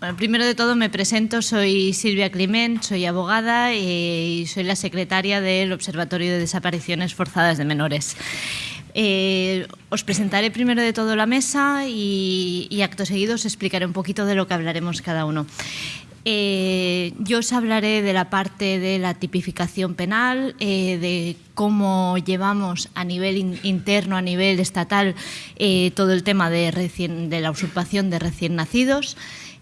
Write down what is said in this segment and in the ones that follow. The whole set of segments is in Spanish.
Bueno, primero de todo me presento, soy Silvia Climent, soy abogada y soy la secretaria del Observatorio de Desapariciones Forzadas de Menores. Eh, os presentaré primero de todo la mesa y, acto seguido os explicaré un poquito de lo que hablaremos cada uno. Eh, yo os hablaré de la parte de la tipificación penal, eh, de cómo llevamos a nivel interno, a nivel estatal, todo el tema de, de la usurpación de recién nacidos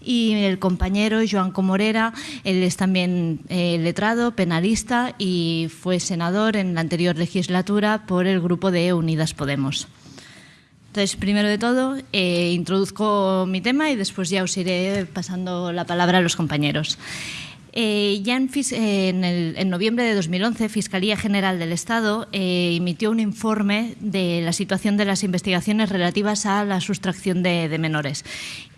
y el compañero Joan Comorera, él es también eh, letrado, penalista y fue senador en la anterior legislatura por el grupo de Unidas Podemos. Entonces, primero de todo, eh, introduzco mi tema y después ya os iré pasando la palabra a los compañeros. Eh, ya en, en, el, en, noviembre de 2011, Fiscalía General del Estado emitió un informe de la situación de las investigaciones relativas a la sustracción de menores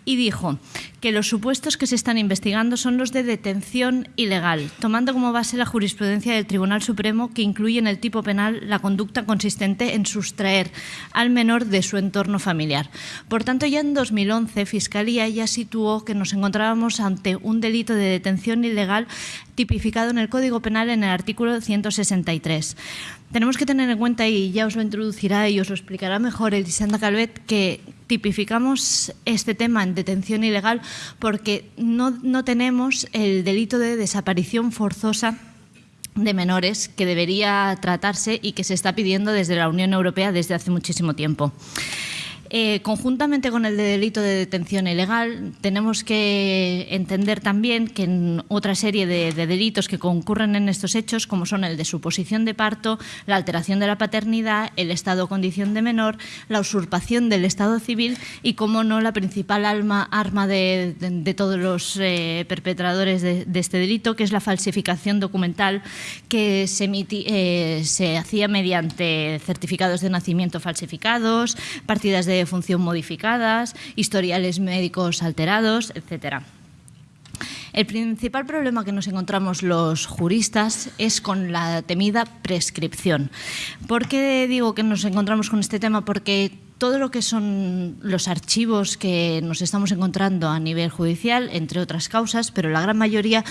y dijo que los supuestos que se están investigando son los de detención ilegal, tomando como base la jurisprudencia del Tribunal Supremo que incluye en el tipo penal la conducta consistente en sustraer al menor de su entorno familiar. Por tanto, ya en 2011 Fiscalía ya situó que nos encontrábamos ante un delito de detención ilegal tipificado en el Código Penal en el artículo 163. Tenemos que tener en cuenta, y ya os lo introducirá y os lo explicará mejor Elisenda Calvet, que tipificamos este tema en detención ilegal porque no, no tenemos el delito de desaparición forzosa de menores que debería tratarse y que se está pidiendo desde la Unión Europea desde hace muchísimo tiempo. Eh, conjuntamente con el de delito de detención ilegal, tenemos que entender también que en otra serie de, de, delitos que concurren en estos hechos, como son el de suposición de parto, la alteración de la paternidad, el estado condición de menor, la usurpación del estado civil y, como no, la principal alma, arma de, de, todos los eh, perpetradores de, este delito, que es la falsificación documental que se, eh, se hacía mediante certificados de nacimiento falsificados, partidas de función modificadas, historiales médicos alterados, etcétera. El principal problema que nos encontramos los juristas es con la temida prescripción. ¿Por qué digo que nos encontramos con este tema? Porque todo lo que son los archivos que nos estamos encontrando a nivel judicial, entre otras causas, pero la gran mayoría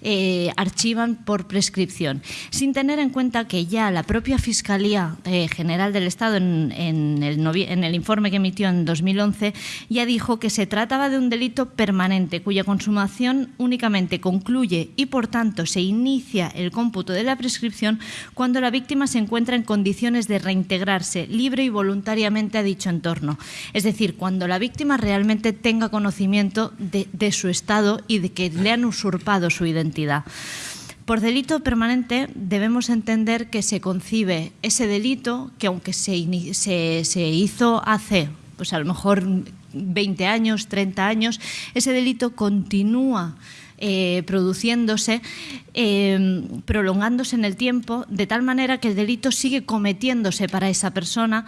eh, archivan por prescripción, sin tener en cuenta que ya la propia Fiscalía eh, General del Estado, en, en, el informe que emitió en 2011, ya dijo que se trataba de un delito permanente, cuya consumación únicamente concluye y, por tanto, se inicia el cómputo de la prescripción cuando la víctima se encuentra en condiciones de reintegrarse libre y voluntariamente a dicho entorno. Es decir, cuando la víctima realmente tenga conocimiento de, su estado y de que le han usurpado su identidad. Por delito permanente debemos entender que se concibe ese delito que aunque se, se, se hizo hace pues a lo mejor 20 años, 30 años, ese delito continúa eh, produciéndose, eh, prolongándose en el tiempo, de tal manera que el delito sigue cometiéndose para esa persona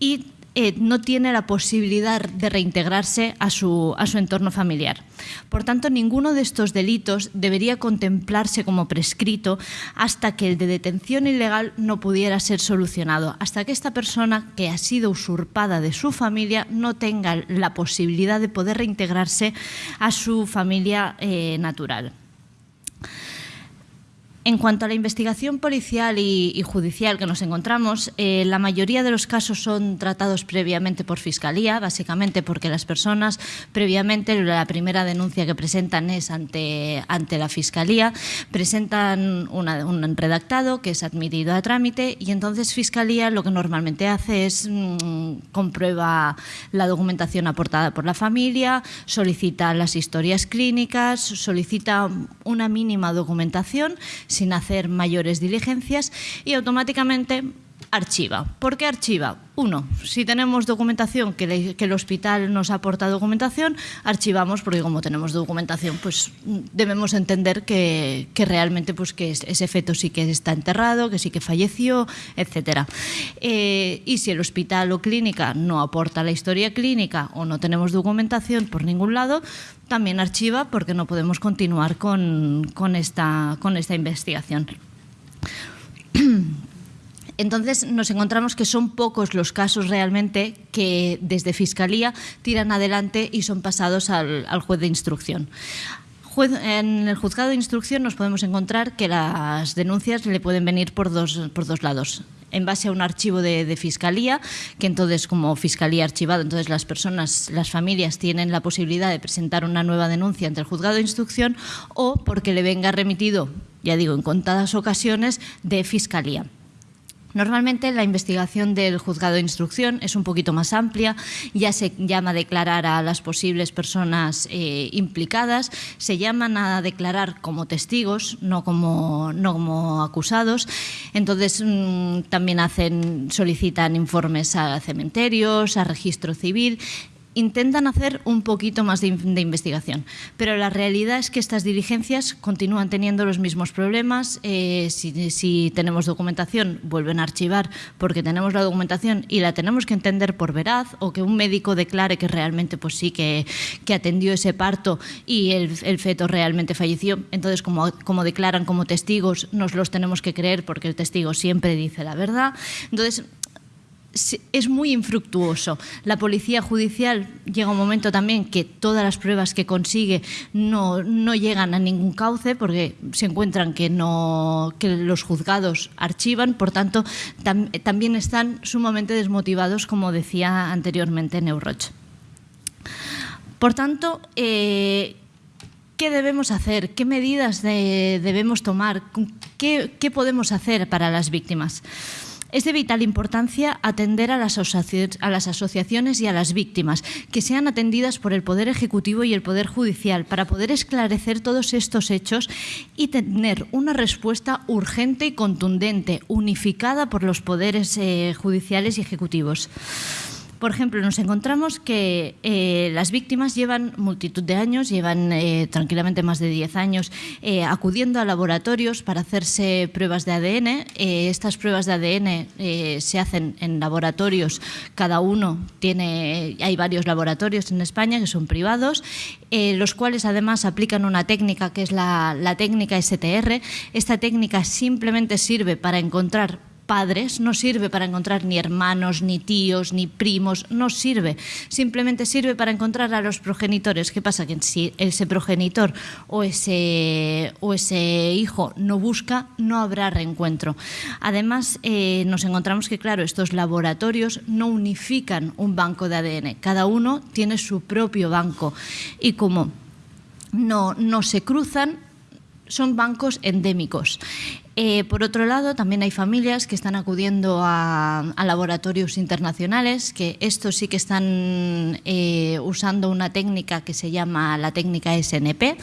y eh, no tiene la posibilidad de reintegrarse a su, a su entorno familiar. Por tanto, ninguno de estos delitos debería contemplarse como prescrito hasta que el de detención ilegal no pudiera ser solucionado, hasta que esta persona que ha sido usurpada de su familia no tenga la posibilidad de poder reintegrarse a su familia eh, natural. En cuanto a la investigación policial y, judicial que nos encontramos, eh, la mayoría de los casos son tratados previamente por Fiscalía, básicamente porque las personas previamente, la primera denuncia que presentan es ante, ante la Fiscalía, presentan un redactado que es admitido a trámite y entonces Fiscalía lo que normalmente hace es mmm, comprueba la documentación aportada por la familia, solicita las historias clínicas, solicita una mínima documentación, sin hacer mayores diligencias y automáticamente archiva. ¿Por qué archiva? Uno, si tenemos documentación, que, el hospital nos aporta documentación, archivamos, porque como tenemos documentación, pues debemos entender que, realmente pues, que ese feto sí que está enterrado, que sí que falleció, etc. Eh, y si el hospital o clínica no aporta la historia clínica o no tenemos documentación por ningún lado, también archiva porque no podemos continuar con esta investigación. Entonces nos encontramos que son pocos los casos realmente que desde Fiscalía tiran adelante y son pasados al, juez de instrucción. En el juzgado de instrucción nos podemos encontrar que las denuncias le pueden venir por dos, por dos lados en base a un archivo de, fiscalía, que entonces como fiscalía archivado, entonces las personas, las familias tienen la posibilidad de presentar una nueva denuncia ante el juzgado de instrucción o porque le venga remitido, ya digo, en contadas ocasiones, de fiscalía. Normalmente la investigación del juzgado de instrucción es un poquito más amplia, ya se llama a declarar a las posibles personas eh, implicadas, se llaman a declarar como testigos, no como, no como acusados. Entonces mm, también hacen, solicitan informes a cementerios, a registro civil intentan hacer un poquito más de, investigación, pero la realidad es que estas diligencias continúan teniendo los mismos problemas. Eh, si, tenemos documentación, vuelven a archivar porque tenemos la documentación y la tenemos que entender por veraz o que un médico declare que realmente pues sí que, atendió ese parto y el, feto realmente falleció. Entonces, como, como declaran como testigos, nos los tenemos que creer porque el testigo siempre dice la verdad. Entonces, es muy infructuoso. La policía judicial llega un momento también que todas las pruebas que consigue no, llegan a ningún cauce porque se encuentran que, no, que los juzgados archivan, por tanto, también están sumamente desmotivados, como decía anteriormente Neuroch. Por tanto, eh, ¿qué debemos hacer? ¿Qué medidas debemos tomar? ¿Qué, ¿Qué podemos hacer para las víctimas? Es de vital importancia atender a las, asociaciones y a las víctimas, que sean atendidas por el Poder Ejecutivo y el Poder Judicial para poder esclarecer todos estos hechos y tener una respuesta urgente y contundente, unificada por los poderes eh, judiciales y ejecutivos. Por ejemplo, nos encontramos que eh, las víctimas llevan multitud de años, llevan eh, tranquilamente más de 10 años eh, acudiendo a laboratorios para hacerse pruebas de ADN. estas pruebas de ADN se hacen en laboratorios, cada uno tiene, hay varios laboratorios en España que son privados, los cuales además aplican una técnica que es la, la técnica STR. Esta técnica simplemente sirve para encontrar padres, no sirve para encontrar ni hermanos, ni tíos, ni primos, no sirve. Simplemente sirve para encontrar a los progenitores. ¿Qué pasa? Que si ese progenitor o ese, o ese hijo no busca, no habrá reencuentro. Además, eh, nos encontramos que, claro, estos laboratorios no unifican un banco de ADN. Cada uno tiene su propio banco. Y como no, no se cruzan, son bancos endémicos. Eh, por otro lado, también hay familias que están acudiendo a, laboratorios internacionales, que estos sí que están eh, usando una técnica que se llama la técnica SNP.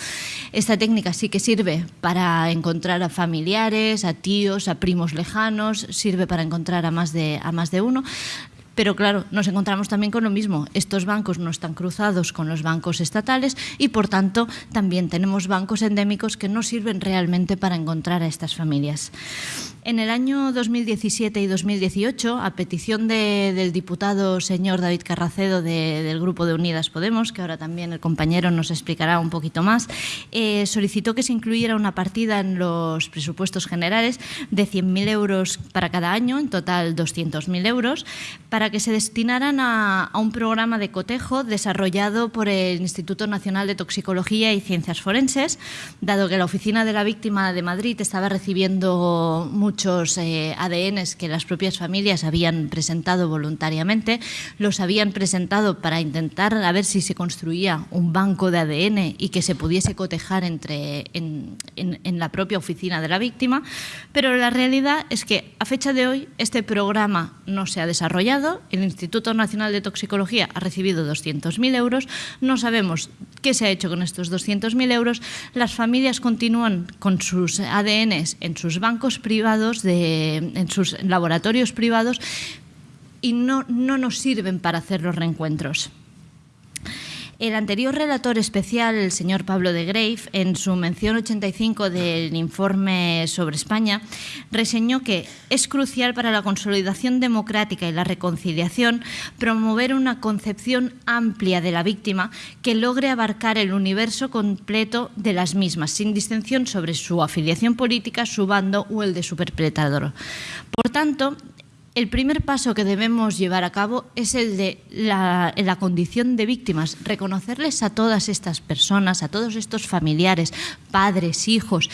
Esta técnica sí que sirve para encontrar a familiares, a tíos, a primos lejanos, sirve para encontrar a más de, a más de uno. Pero claro, nos encontramos también con lo mismo. Estos bancos no están cruzados con los bancos estatales y por tanto también tenemos bancos endémicos que no sirven realmente para encontrar a estas familias. En el año 2017 y 2018, a petición del diputado señor David Carracedo del Grupo de Unidas Podemos, que ahora también el compañero nos explicará un poquito más, eh, solicitó que se incluyera una partida en los presupuestos generales de 100.000 euros para cada año, en total 200.000 euros, para que se destinaran a, a un programa de cotejo desarrollado por el Instituto Nacional de Toxicología y Ciencias Forenses, dado que la Oficina de la Víctima de Madrid estaba recibiendo muchos eh, ADNs que las propias familias habían presentado voluntariamente, los habían presentado para intentar a ver si se construía un banco de ADN y que se pudiese cotejar entre, en, la propia oficina de la víctima, pero la realidad es que a fecha de hoy este programa no se ha desarrollado, el Instituto Nacional de Toxicología ha recibido 200.000 euros, no sabemos qué se ha hecho con estos 200.000 euros, las familias continúan con sus ADNs en sus bancos privados en sus laboratorios privados y no, no nos sirven para hacer los reencuentros. El anterior relator especial, el señor Pablo de Grave, en su mención 85 del informe sobre España, reseñó que es crucial para la consolidación democrática y la reconciliación promover una concepción amplia de la víctima que logre abarcar el universo completo de las mismas, sin distinción sobre su afiliación política, su bando o el de su perpetrador. Por tanto, el primer paso que debemos llevar a cabo es el de la, condición de víctimas, reconocerles a todas estas personas, a todos estos familiares, padres, hijos,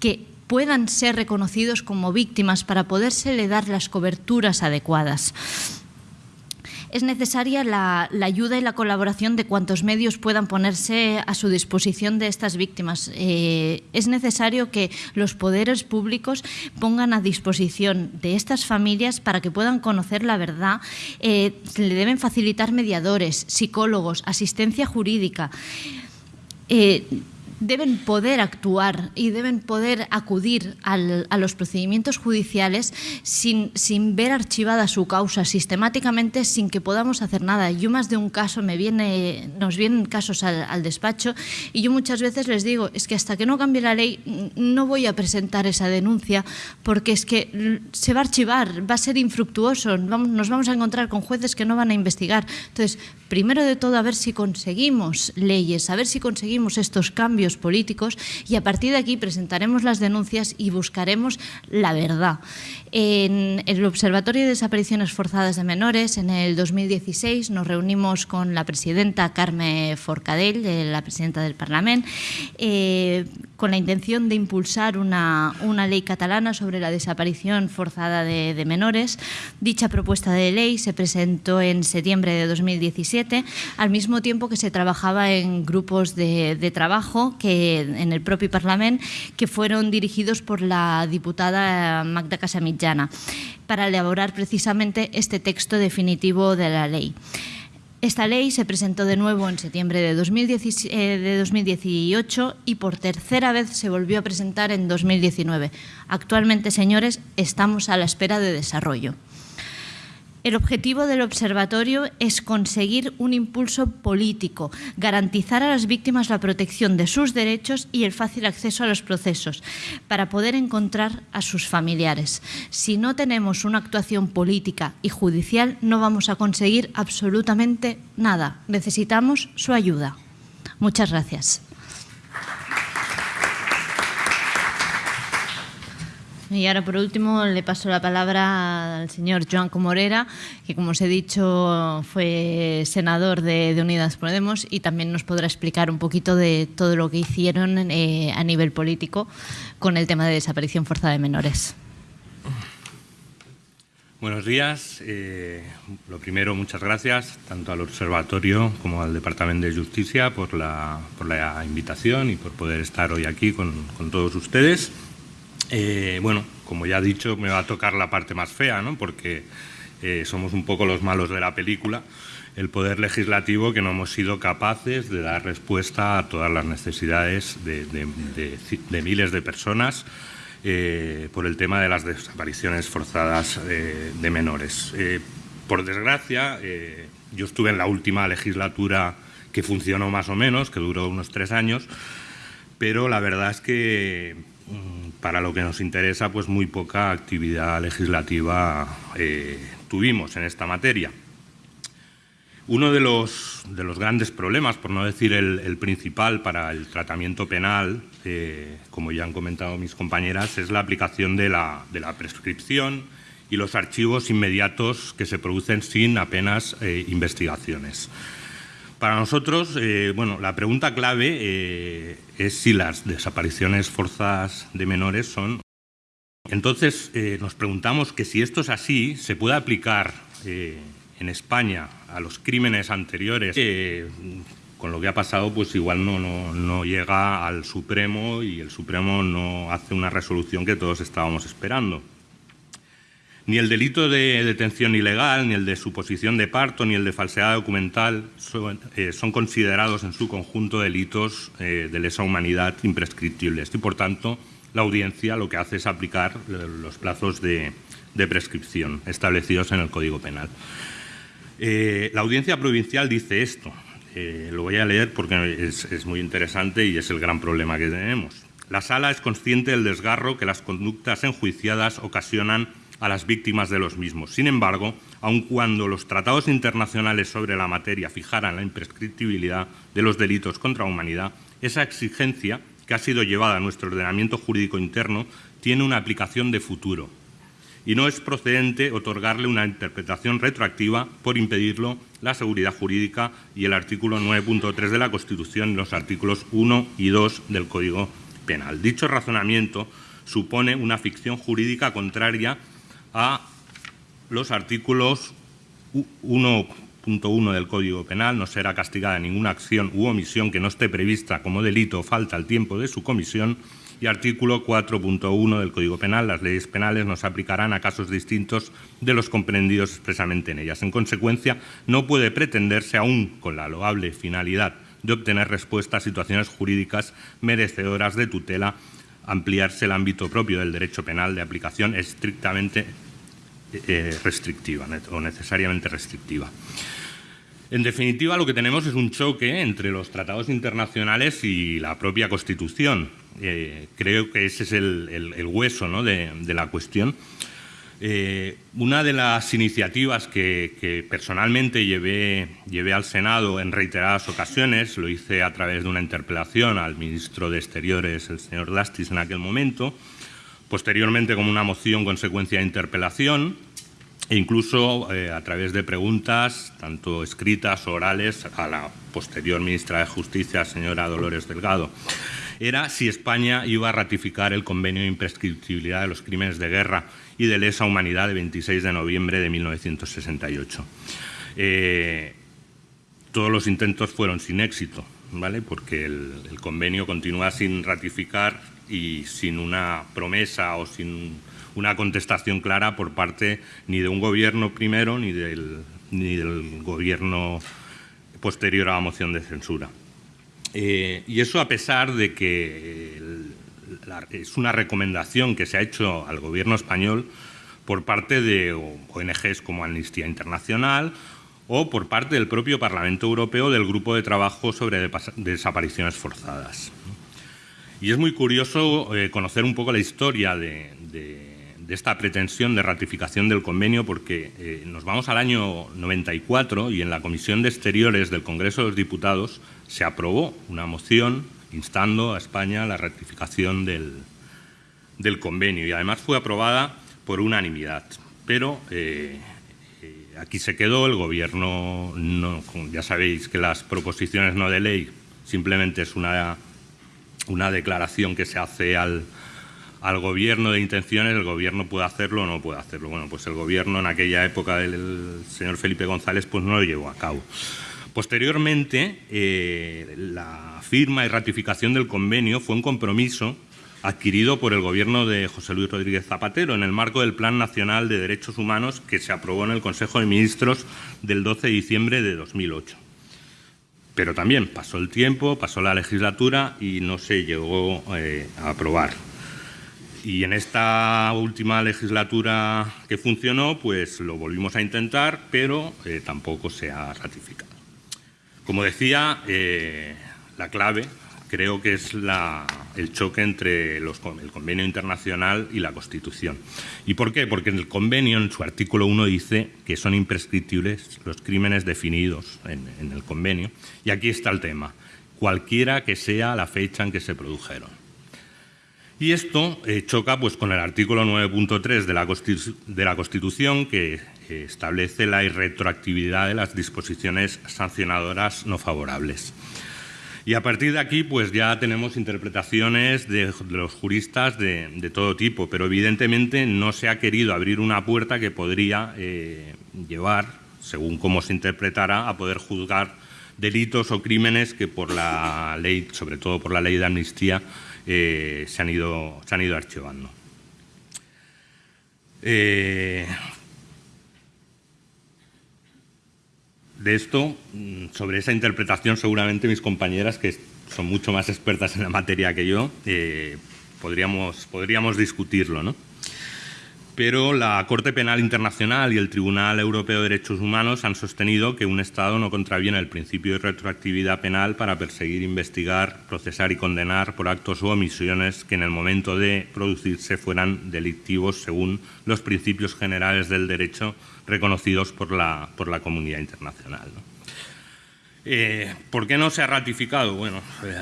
que puedan ser reconocidos como víctimas para podérsele dar las coberturas adecuadas es necesaria la, ayuda y la colaboración de cuantos medios puedan ponerse a su disposición de estas víctimas. Eh, es necesario que los poderes públicos pongan a disposición de estas familias para que puedan conocer la verdad. Eh, le deben facilitar mediadores, psicólogos, asistencia jurídica. Eh, deben poder actuar y deben poder acudir al, a los procedimientos judiciales sin, sin, ver archivada su causa sistemáticamente sin que podamos hacer nada. Yo más de un caso me viene, nos vienen casos al, al, despacho y yo muchas veces les digo, es que hasta que no cambie la ley no voy a presentar esa denuncia porque es que se va a archivar, va a ser infructuoso, vamos, nos vamos a encontrar con jueces que no van a investigar. Entonces, primero de todo, a ver si conseguimos leyes, a ver si conseguimos estos cambios políticos y a partir de aquí presentaremos las denuncias y buscaremos la verdad. En el Observatorio de Desapariciones Forzadas de Menores, en el 2016, nos reunimos con la presidenta Carme Forcadell, la presidenta del Parlamento, eh, con la intención de impulsar una, una, ley catalana sobre la desaparición forzada de, de menores. Dicha propuesta de ley se presentó en septiembre de 2017, al mismo tiempo que se trabajaba en grupos de, trabajo que, en el propio Parlamento que fueron dirigidos por la diputada Magda Casamitjana para elaborar precisamente este texto definitivo de la ley. Esta ley se presentó de nuevo en septiembre de, 2018 eh, y por tercera vez se volvió a presentar en 2019. Actualmente, señores, estamos a la espera de desarrollo. El objetivo del observatorio es conseguir un impulso político, garantizar a las víctimas la protección de sus derechos y el fácil acceso a los procesos, para poder encontrar a sus familiares. Si no tenemos una actuación política y judicial, no vamos a conseguir absolutamente nada. Necesitamos su ayuda. Muchas gracias. Y ahora, por último, le paso la palabra al señor Joan Comorera, que, como os he dicho, fue senador de, Unidas Podemos y también nos podrá explicar un poquito de todo lo que hicieron eh, a nivel político con el tema de desaparición forzada de menores. Buenos días. Eh, lo primero, muchas gracias tanto al Observatorio como al Departamento de Justicia por la, por la invitación y por poder estar hoy aquí con, con todos ustedes. Eh, bueno, como ya he dicho, me va a tocar la parte más fea, ¿no? porque eh, somos un poco los malos de la película, el poder legislativo que no hemos sido capaces de dar respuesta a todas las necesidades de, miles de personas eh, por el tema de las desapariciones forzadas de menores. por desgracia, yo estuve en la última legislatura que funcionó más o menos, que duró unos tres años, pero la verdad es que Mm, para lo que nos interesa, pues muy poca actividad legislativa eh, tuvimos en esta materia. Uno de los, de los, grandes problemas, por no decir el, principal para el tratamiento penal, eh, como ya han comentado mis compañeras, es la aplicación de la, de la, prescripción y los archivos inmediatos que se producen sin apenas eh, investigaciones. Para nosotros, eh, bueno, la pregunta clave eh, es si las desapariciones forzadas de menores son... Entonces, eh, nos preguntamos que si esto es así, se puede aplicar en España a los crímenes anteriores. con lo que ha pasado, pues igual no, no, no llega al Supremo y el Supremo no hace una resolución que todos estábamos esperando. Ni el delito de detención ilegal, ni el de suposición de parto, ni el de falsedad documental son, eh, considerados en su conjunto delitos eh, de lesa humanidad imprescriptibles y, por tanto, la audiencia lo que hace es aplicar los plazos de, prescripción establecidos en el Código Penal. Eh, la audiencia provincial dice esto. eh, lo voy a leer porque es, muy interesante y es el gran problema que tenemos. La sala es consciente del desgarro que las conductas enjuiciadas ocasionan a las víctimas de los mismos. Sin embargo, aun cuando los tratados internacionales sobre la materia fijaran la imprescriptibilidad de los delitos contra la humanidad, esa exigencia que ha sido llevada a nuestro ordenamiento jurídico interno tiene una aplicación de futuro y no es procedente otorgarle una interpretación retroactiva por impedirlo la seguridad jurídica y el artículo 9.3 de la Constitución y los artículos 1 y 2 del Código Penal. Dicho razonamiento supone una ficción jurídica contraria a los artículos 1.1 del Código Penal, no será castigada ninguna acción u omisión que no esté prevista como delito o falta al tiempo de su comisión, y artículo 4.1 del Código Penal. Las leyes penales no se aplicarán a casos distintos de los comprendidos expresamente en ellas. En consecuencia, no puede pretenderse, aún con la loable finalidad de obtener respuesta a situaciones jurídicas merecedoras de tutela, ampliarse el ámbito propio del derecho penal de aplicación estrictamente eh, restrictiva o necesariamente restrictiva. En definitiva, lo que tenemos es un choque entre los tratados internacionales y la propia Constitución. Eh, creo que ese es el, hueso de, la cuestión. Eh, una de las iniciativas que, personalmente llevé, llevé, al Senado en reiteradas ocasiones, lo hice a través de una interpelación al ministro de Exteriores, el señor Lastis, en aquel momento, posteriormente como una moción consecuencia de interpelación, e incluso eh, a través de preguntas, tanto escritas orales, a la posterior ministra de Justicia, señora Dolores Delgado, era si España iba a ratificar el convenio de imprescriptibilidad de los crímenes de guerra y de lesa humanidad de 26 de noviembre de 1968. Eh, todos los intentos fueron sin éxito, ¿vale? porque el, el convenio continúa sin ratificar y sin una promesa o sin una contestación clara por parte ni de un gobierno primero ni del, ni del gobierno posterior a la moción de censura. Eh, y eso a pesar de que es una recomendación que se ha hecho al gobierno español por parte de ONGs como Amnistía Internacional o por parte del propio Parlamento Europeo del Grupo de Trabajo sobre Desapariciones Forzadas. Y es muy curioso eh, conocer un poco la historia de de esta pretensión de ratificación del convenio porque eh, nos vamos al año 94 y en la Comisión de Exteriores del Congreso de los Diputados se aprobó una moción instando a España a la ratificación del, del, convenio y además fue aprobada por unanimidad. Pero eh, eh, aquí se quedó, el Gobierno, no, ya sabéis que las proposiciones no de ley simplemente es una, una declaración que se hace al, al gobierno de intenciones, el gobierno puede hacerlo o no puede hacerlo. Bueno, pues el gobierno en aquella época del señor Felipe González pues no lo llevó a cabo. Posteriormente, eh, la firma y ratificación del convenio fue un compromiso adquirido por el gobierno de José Luis Rodríguez Zapatero en el marco del Plan Nacional de Derechos Humanos que se aprobó en el Consejo de Ministros del 12 de diciembre de 2008. Pero también pasó el tiempo, pasó la legislatura y no se llegó eh, a aprobar. Y en esta última legislatura que funcionó, pues lo volvimos a intentar, pero eh, tampoco se ha ratificado. Como decía, eh, la clave creo que es el choque entre el convenio internacional y la Constitución. ¿Y por qué? Porque en el convenio, en su artículo 1, dice que son imprescriptibles los crímenes definidos en el convenio. Y aquí está el tema, cualquiera que sea la fecha en que se produjeron. Y esto eh, choca pues, con el artículo 9.3 de, la Constitución que establece la irretroactividad de las disposiciones sancionadoras no favorables. Y a partir de aquí pues ya tenemos interpretaciones de, los juristas de, todo tipo, pero evidentemente no se ha querido abrir una puerta que podría eh, llevar, según cómo se interpretará, a poder juzgar delitos o crímenes que por la ley, sobre todo por la ley de amnistía, eh, se, han ido, se han ido archivando. Eh, de esto, mm, sobre esa interpretación, seguramente mis compañeras, que son mucho más expertas en la materia que yo, eh, podríamos, podríamos discutirlo. ¿no? Pero la Corte Penal Internacional y el Tribunal Europeo de Derechos Humanos han sostenido que un Estado no contraviene el principio de retroactividad penal para perseguir, investigar, procesar y condenar por actos o omisiones que en el momento de producirse fueran delictivos según los principios generales del derecho reconocidos por la, por la comunidad internacional. Eh, ¿Por qué no se ha ratificado? Bueno, eh,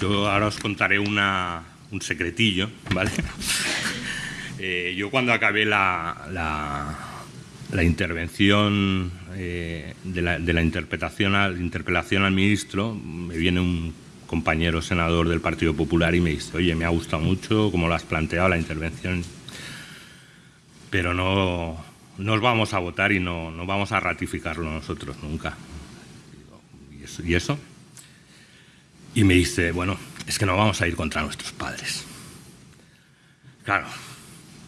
yo ahora os contaré una, un secretillo, ¿vale? Eh, yo cuando acabé la, la, intervención eh, de, la, la, interpretación interpelación al ministro, me viene un compañero senador del Partido Popular y me dice, oye, me ha gustado mucho cómo lo has planteado la intervención, pero no, nos vamos a votar y no, no vamos a ratificarlo nosotros nunca. ¿Y eso? Y me dice, bueno, es que no vamos a ir contra nuestros padres. Claro,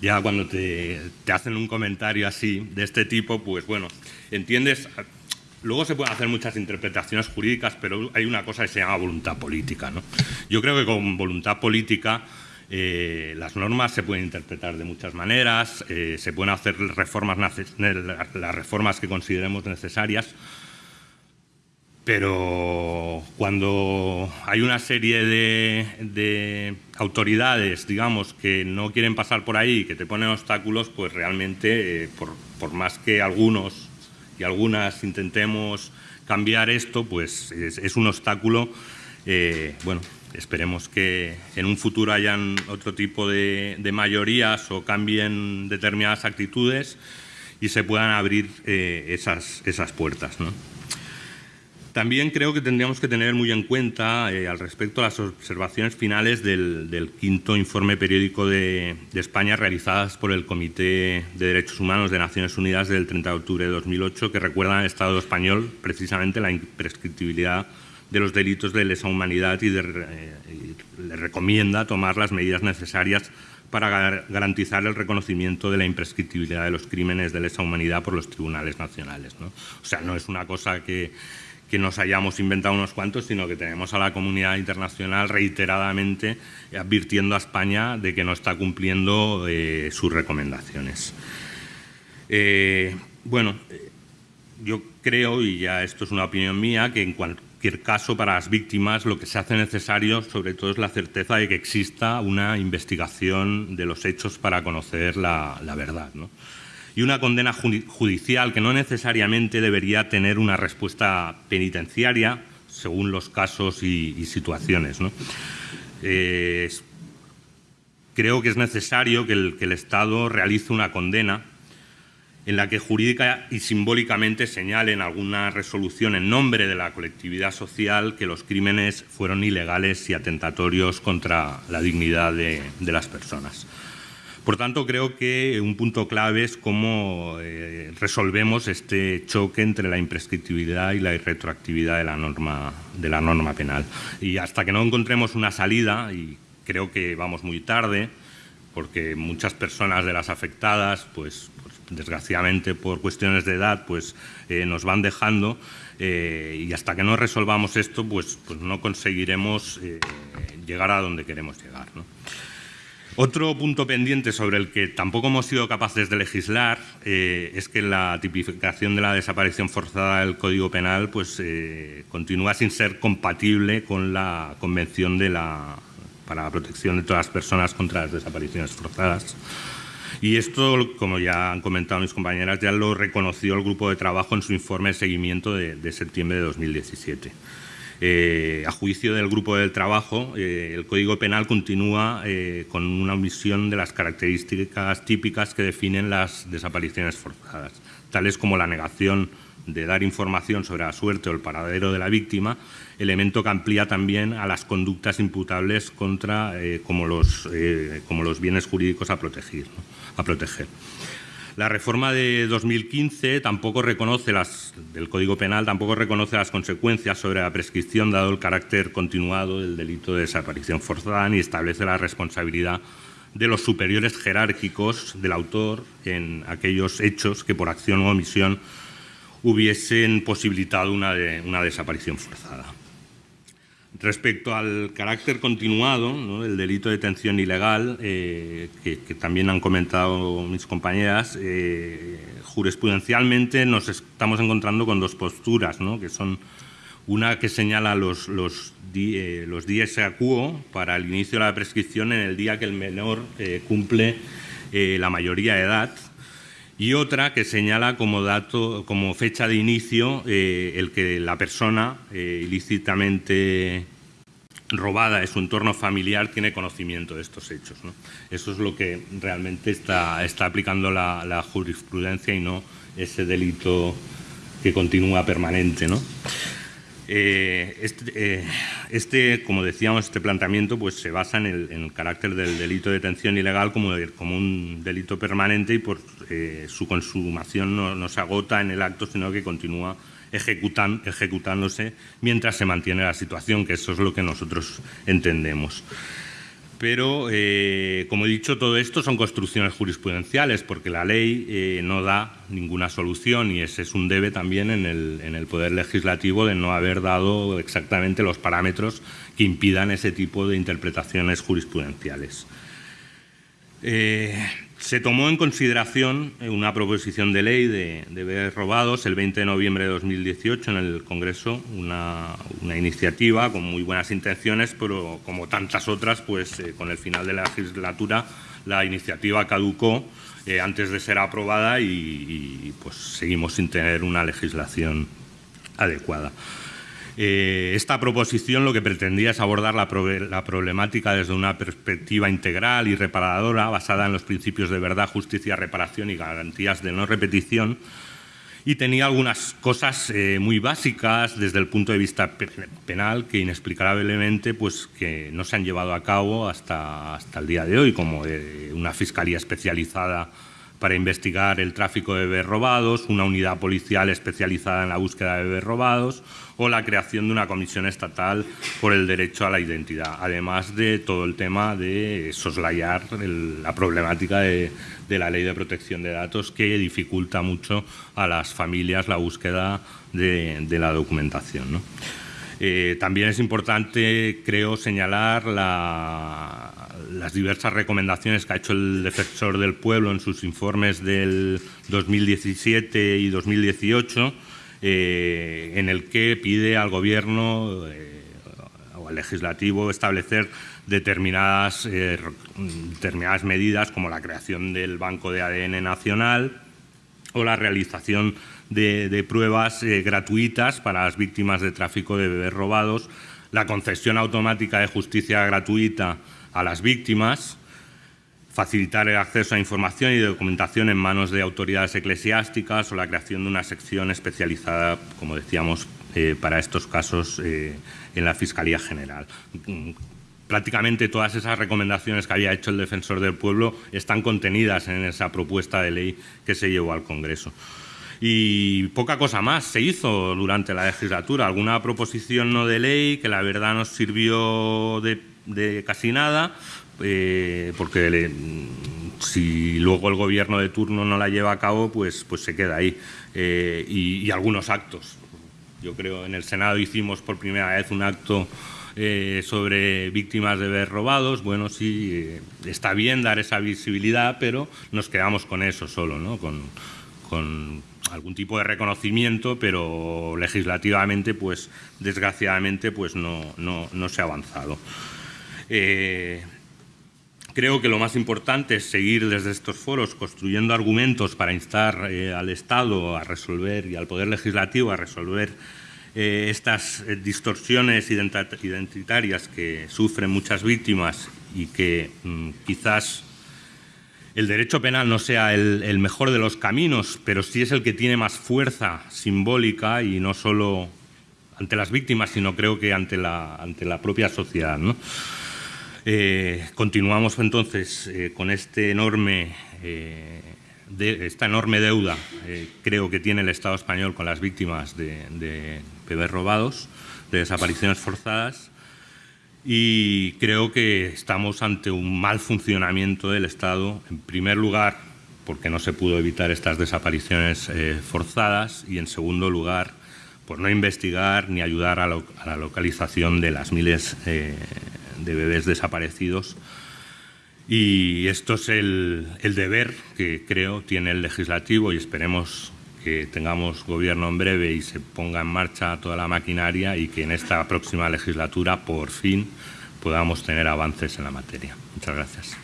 ya cuando te, hacen un comentario así, de este tipo, pues bueno, entiendes... Luego se pueden hacer muchas interpretaciones jurídicas, pero hay una cosa que se llama voluntad política. ¿no? Yo creo que con voluntad política eh, las normas se pueden interpretar de muchas maneras, eh, se pueden hacer reformas, las reformas que consideremos necesarias, pero cuando hay una serie de, autoridades, digamos, que no quieren pasar por ahí, que te ponen obstáculos, pues realmente, eh, por, más que algunos y algunas intentemos cambiar esto, pues es, un obstáculo. Eh, bueno, esperemos que en un futuro hayan otro tipo de, mayorías o cambien determinadas actitudes y se puedan abrir eh, esas, esas puertas. ¿no? También creo que tendríamos que tener muy en cuenta eh, al respecto las observaciones finales del, quinto informe periódico de, España realizadas por el Comité de Derechos Humanos de Naciones Unidas del 30 de octubre de 2008 que recuerdan al Estado español precisamente la imprescriptibilidad de los delitos de lesa humanidad y, eh, le recomienda tomar las medidas necesarias para garantizar el reconocimiento de la imprescriptibilidad de los crímenes de lesa humanidad por los tribunales nacionales. O sea, no es una cosa que que nos hayamos inventado unos cuantos, sino que tenemos a la comunidad internacional reiteradamente advirtiendo a España de que no está cumpliendo eh, sus recomendaciones. Eh, bueno, yo creo, y ya esto es una opinión mía, que en cualquier caso para las víctimas lo que se hace necesario sobre todo es la certeza de que exista una investigación de los hechos para conocer la, la verdad. ¿no? Y una condena judicial que no necesariamente debería tener una respuesta penitenciaria según los casos y, situaciones. creo que es necesario que el, Estado realice una condena en la que jurídica y simbólicamente señale en alguna resolución en nombre de la colectividad social que los crímenes fueron ilegales y atentatorios contra la dignidad de las personas. Por tanto, creo que un punto clave es cómo eh, resolvemos este choque entre la imprescriptibilidad y la irretroactividad de la, norma, penal. Y hasta que no encontremos una salida, y creo que vamos muy tarde, porque muchas personas de las afectadas, pues, pues desgraciadamente por cuestiones de edad, pues eh, nos van dejando, eh, y hasta que no resolvamos esto, pues, pues no conseguiremos llegar a donde queremos llegar. ¿no? Otro punto pendiente sobre el que tampoco hemos sido capaces de legislar eh, es que la tipificación de la desaparición forzada del Código Penal pues, eh, continúa sin ser compatible con la Convención de la, para la protección de todas las personas contra las desapariciones forzadas. Y esto, como ya han comentado mis compañeras, ya lo reconoció el grupo de trabajo en su informe de seguimiento de, de septiembre de 2017. Eh, a juicio del grupo del trabajo, eh, el Código Penal continúa eh, con una omisión de las características típicas que definen las desapariciones forzadas, tales como la negación de dar información sobre la suerte o el paradero de la víctima, elemento que amplía también a las conductas imputables contra como los, como, los, bienes jurídicos a proteger. A proteger. La reforma de 2015 tampoco reconoce las, del Código Penal tampoco reconoce las consecuencias sobre la prescripción dado el carácter continuado del delito de desaparición forzada ni establece la responsabilidad de los superiores jerárquicos del autor en aquellos hechos que por acción o omisión hubiesen posibilitado una, una desaparición forzada. Respecto al carácter continuado del delito de detención ilegal, eh, que, también han comentado mis compañeras, eh, jurisprudencialmente nos estamos encontrando con dos posturas, que son una que señala los, los, eh, los días acuo para el inicio de la prescripción en el día que el menor cumple la mayoría de edad, y otra que señala como dato, como fecha de inicio, eh, el que la persona eh, ilícitamente robada de su entorno familiar tiene conocimiento de estos hechos. Eso es lo que realmente está, aplicando la, jurisprudencia y no ese delito que continúa permanente. ¿no? Eh, este, eh, este, como decíamos, este planteamiento pues, se basa en el, carácter del delito de detención ilegal como, un delito permanente y por eh, su consumación no, se agota en el acto, sino que continúa ejecutándose mientras se mantiene la situación, que eso es lo que nosotros entendemos. Pero, eh, como he dicho, todo esto son construcciones jurisprudenciales, porque la ley eh, no da ninguna solución y ese es un debe también en el, Poder Legislativo de no haber dado exactamente los parámetros que impidan ese tipo de interpretaciones jurisprudenciales. Eh, se tomó en consideración eh, una proposición de ley de, de robados el 20 de noviembre de 2018 en el Congreso, una, iniciativa con muy buenas intenciones, pero como tantas otras, pues eh, con el final de la legislatura la iniciativa caducó eh, antes de ser aprobada y, pues seguimos sin tener una legislación adecuada. Eh, esta proposición lo que pretendía es abordar la, problemática desde una perspectiva integral y reparadora basada en los principios de verdad, justicia, reparación y garantías de no repetición y tenía algunas cosas eh, muy básicas desde el punto de vista penal que inexplicablemente pues, que no se han llevado a cabo hasta, hasta el día de hoy, como eh, una fiscalía especializada para investigar el tráfico de bebés robados, una unidad policial especializada en la búsqueda de bebés robados o la creación de una comisión estatal por el derecho a la identidad, además de todo el tema de soslayar la problemática de, la ley de protección de datos que dificulta mucho a las familias la búsqueda de, la documentación. Eh, también es importante, creo, señalar las diversas recomendaciones que ha hecho el defensor del pueblo en sus informes del 2017 y 2018 eh, en el que pide al Gobierno eh, o al Legislativo establecer determinadas, eh, determinadas medidas como la creación del Banco de ADN Nacional o la realización de, pruebas gratuitas para las víctimas de tráfico de bebés robados, la concesión automática de justicia gratuita a las víctimas, facilitar el acceso a información y documentación en manos de autoridades eclesiásticas o la creación de una sección especializada, como decíamos, eh, para estos casos eh, en la Fiscalía General. Prácticamente todas esas recomendaciones que había hecho el Defensor del Pueblo están contenidas en esa propuesta de ley que se llevó al Congreso. Y poca cosa más se hizo durante la legislatura. Alguna proposición no de ley que la verdad nos sirvió de casi nada, eh, porque si luego el gobierno de turno no la lleva a cabo, pues, pues se queda ahí. Eh, y, algunos actos. Yo creo en el Senado hicimos por primera vez un acto eh, sobre víctimas de ver robados. Bueno, sí, está bien dar esa visibilidad, pero nos quedamos con eso solo, ¿no? con, con algún tipo de reconocimiento, pero legislativamente, pues desgraciadamente, pues no, no, no se ha avanzado. Creo que lo más importante es seguir desde estos foros construyendo argumentos para instar eh, al Estado a resolver y al Poder Legislativo a resolver eh, estas eh, distorsiones identitarias que sufren muchas víctimas y que mm, quizás el derecho penal no sea el, mejor de los caminos, pero sí es el que tiene más fuerza simbólica y no solo ante las víctimas, sino creo que ante la, ante la propia sociedad. ¿no? Eh, continuamos entonces eh, con este enorme, eh, esta enorme deuda, creo que tiene el Estado español con las víctimas de, bebés robados, de desapariciones forzadas, y creo que estamos ante un mal funcionamiento del Estado, en primer lugar, porque no se pudo evitar estas desapariciones forzadas, y en segundo lugar, por no investigar ni ayudar a, la localización de las miles de bebés desaparecidos. Y esto es el, el deber que creo tiene el legislativo y esperemos que tengamos gobierno en breve y se ponga en marcha toda la maquinaria y que en esta próxima legislatura por fin podamos tener avances en la materia. Muchas gracias.